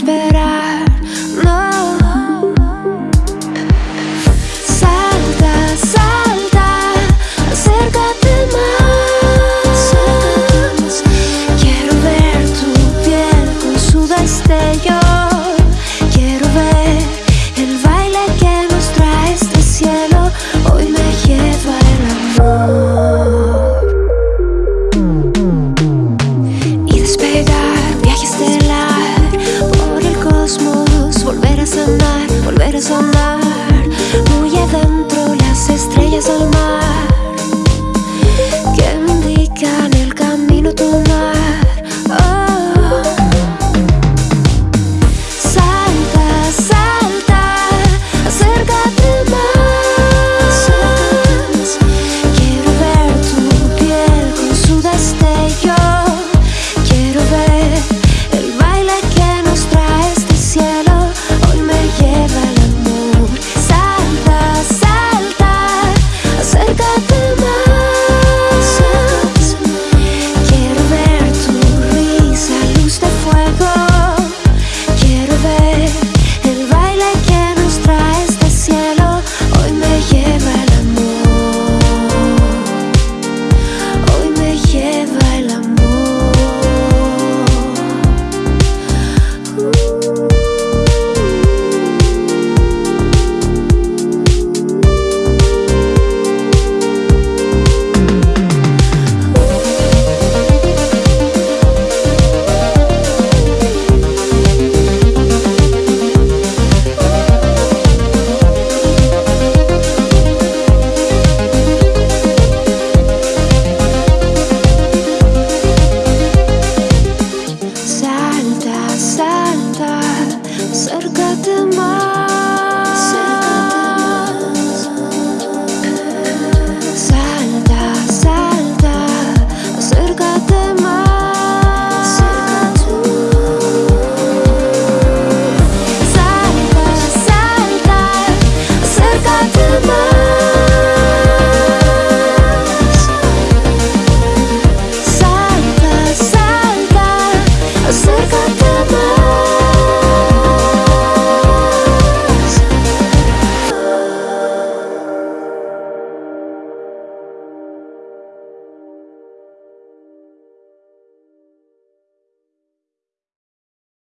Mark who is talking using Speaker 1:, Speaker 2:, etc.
Speaker 1: esperar es to my